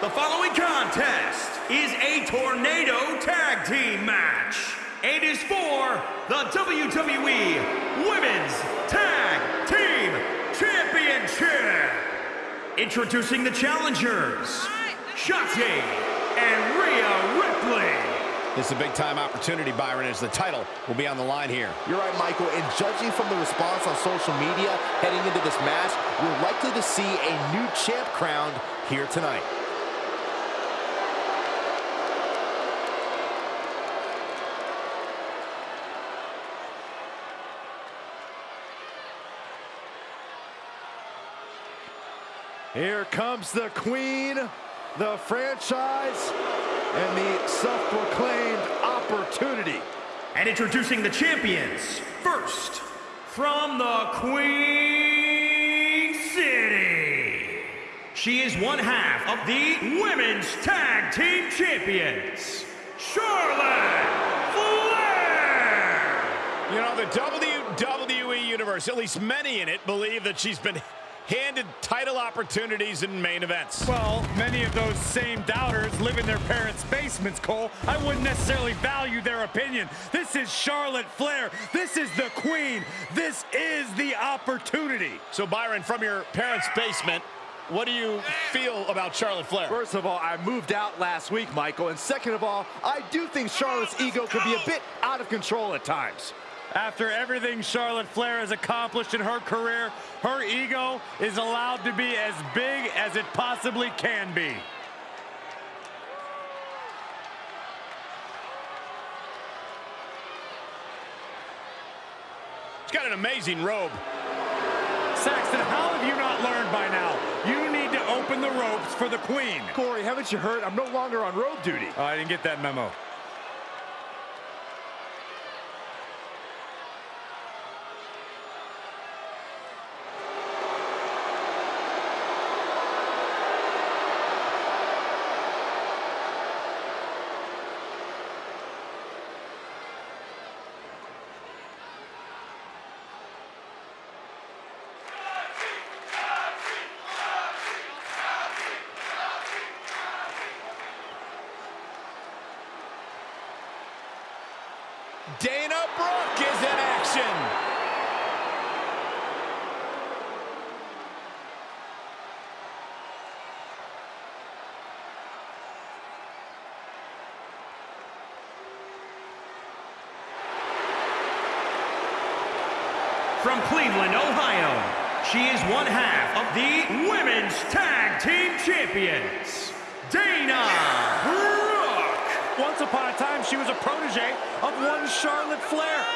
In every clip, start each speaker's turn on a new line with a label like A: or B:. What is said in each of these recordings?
A: The following contest is a tornado tag team match and is for the WWE Women's Tag Team Championship. Introducing the challengers, Shotzi and Rhea Ripley.
B: This is a big-time opportunity, Byron, as the title will be on the line here.
C: You're right, Michael, and judging from the response on social media heading into this match, we're likely to see a new champ crowned here tonight.
D: Here comes the queen, the franchise, and the self-proclaimed opportunity.
A: And introducing the champions, first, from the Queen City. She is one half of the Women's Tag Team Champions, Charlotte Flair!
B: You know, the WWE Universe, at least many in it, believe that she's been handed title opportunities in main events.
E: Well, many of those same doubters live in their parents' basements, Cole. I wouldn't necessarily value their opinion. This is Charlotte Flair. This is the queen. This is the opportunity.
B: So, Byron, from your parents' basement, what do you feel about Charlotte Flair?
D: First of all, I moved out last week, Michael. And second of all, I do think Charlotte's ego could be a bit out of control at times.
E: After everything Charlotte Flair has accomplished in her career, her ego is allowed to be as big as it possibly can be.
B: She's got an amazing robe.
E: Saxton, how have you not learned by now? You need to open the ropes for the queen.
D: Corey, haven't you heard? I'm no longer on road duty.
E: Oh, I didn't get that memo.
B: Dana Brooke is in action.
A: From Cleveland, Ohio, she is one half of the Women's Tag Team Champions, Dana.
E: Once upon a time, she was a protege of one Charlotte Flair.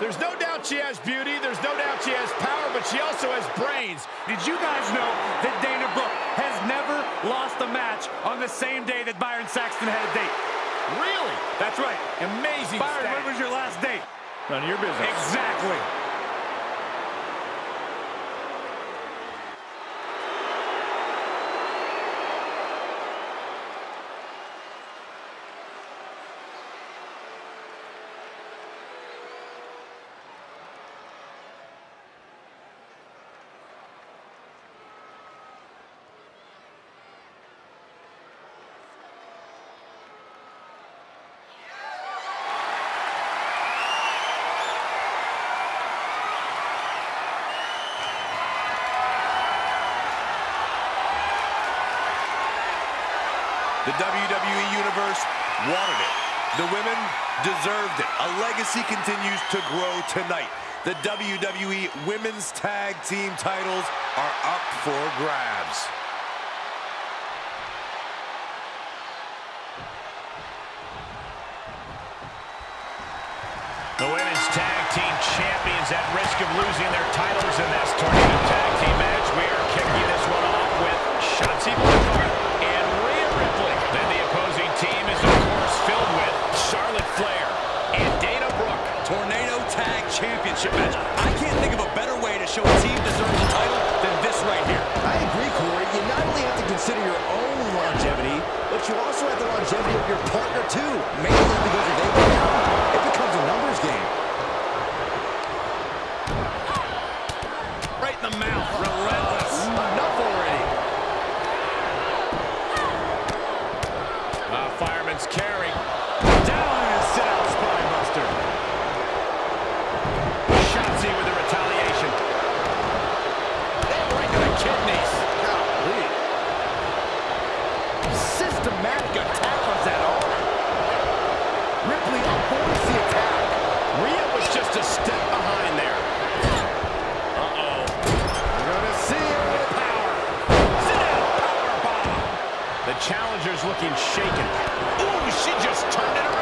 B: There's no doubt she has beauty, there's no doubt she has power, but she also has brains.
E: Did you guys know that Dana Brooke has never lost a match on the same day that Byron Saxton had a date?
B: Really?
E: That's right.
B: Amazing
E: Byron,
B: stat.
E: when was your last date?
D: None of your business.
E: Exactly.
F: The WWE Universe wanted it. The women deserved it. A legacy continues to grow tonight. The WWE Women's Tag Team titles are up for grabs.
B: The Women's Tag Team Champions at risk of losing their titles in this Tornado
C: Systematic attack on that arm. Ripley avoids the attack.
B: Rhea was just a step behind there. Uh-oh.
D: We're gonna see it.
B: Power. Sit down. Power bomb. The challenger's looking shaken. Ooh, she just turned it around.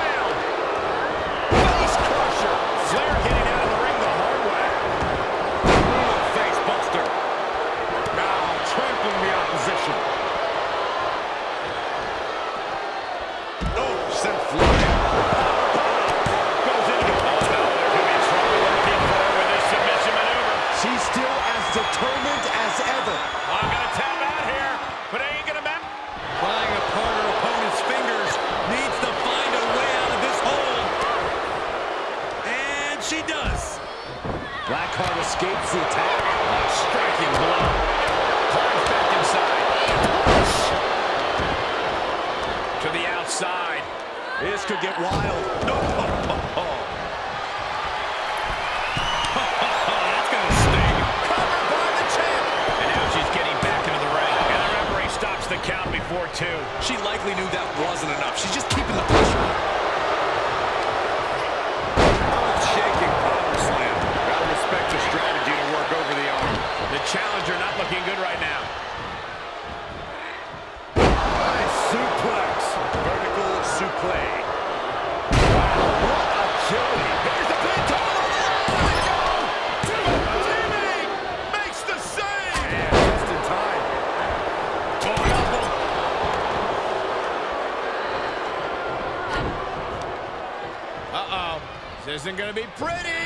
C: Escapes the attack.
B: A striking blow. Climbs back inside. Push. To the outside.
D: This could get wild.
B: Oh, oh, no. Count before two.
G: She likely knew that wasn't enough. She's just keeping the pressure on.
D: Shaking power slam. Gotta respect the strategy to work over the arm.
B: The challenger not looking good right now.
D: Nice suplex. Vertical suplex. What agility. Here's the pin. Jimmy oh, makes the save. And just in time.
B: Uh-oh. This isn't going to be pretty.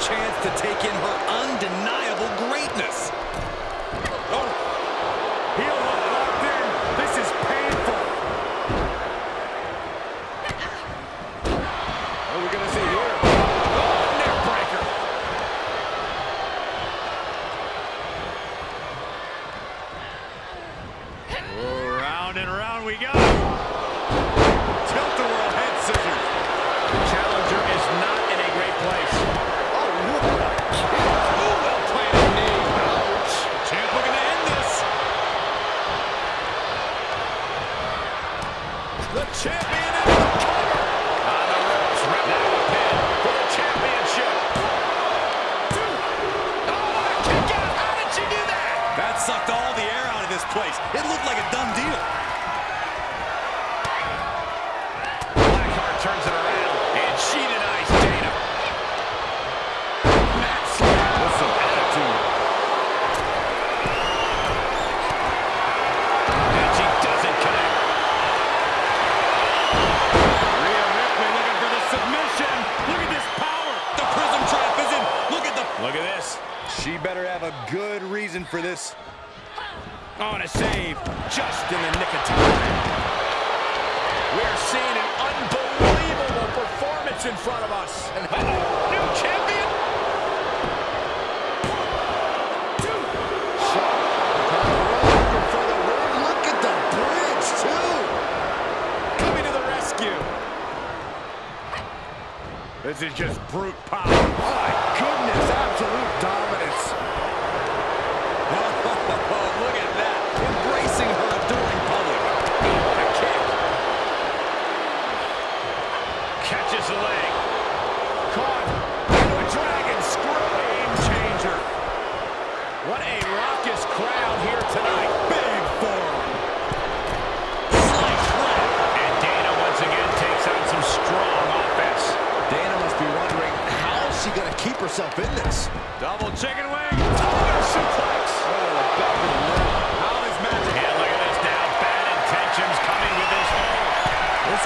G: Chance to take in her undeniable greatness.
D: Oh, heel hook locked in. This is painful. What are we gonna see here?
B: Oh, neck breaker.
D: Oh, round and round we go. Tilt-a-whirl head scissors.
B: The challenger is not in a great place.
C: Oh, what a kick.
B: Ooh, well planted knee.
C: Ouch.
G: Champ looking to end this.
D: The champion is the cover.
B: On the ropes, rep now a pin for the championship. Oh, what a kick out. How did she do that?
G: Sucked all the air out of this place. It looked like a done deal.
F: Have a good reason for this.
B: On a save, just in the nick of time. We're seeing an unbelievable performance in front of us. And uh-oh, new champion?
C: Looking for the win. Look at the bridge, too.
B: Coming to the rescue.
D: This is just brute power. My goodness, absolute dominance.
G: Oh, look at that. Embracing her adoring public.
B: What a kick. Catches the leg. Caught. Into a dragon screw. Game changer. What a raucous crowd here tonight.
D: Big forearm.
B: Slice right. And Dana once again takes out some strong offense.
C: Dana must be wondering how is she going to keep herself in this.
B: Double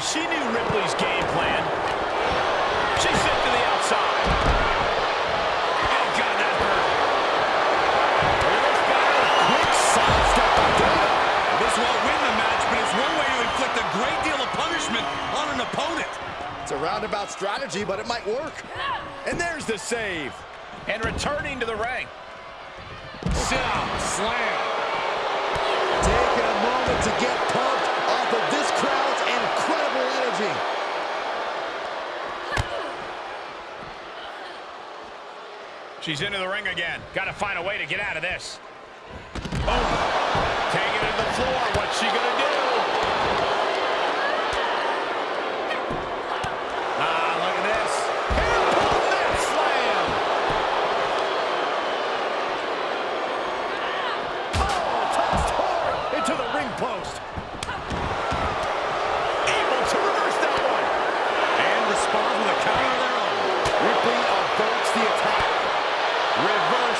B: And she knew Ripley's game plan. She's sent to the outside. Oh, God, that hurt.
A: Quick sidestep by Dana. This won't win the match, but it's one way to inflict a great deal of punishment on an opponent.
H: It's a roundabout strategy, but it might work. And there's the save.
B: And returning to the ring.
A: Sit out. Slam.
D: Taking a moment to get pumped
B: She's into the ring again. Got to find a way to get out of this.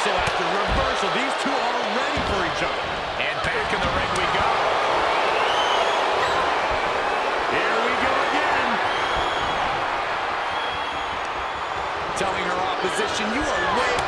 A: Reversal after reversal. These two are ready for each other.
B: And back in the ring we go.
A: Here we go again. Telling her opposition, you are way...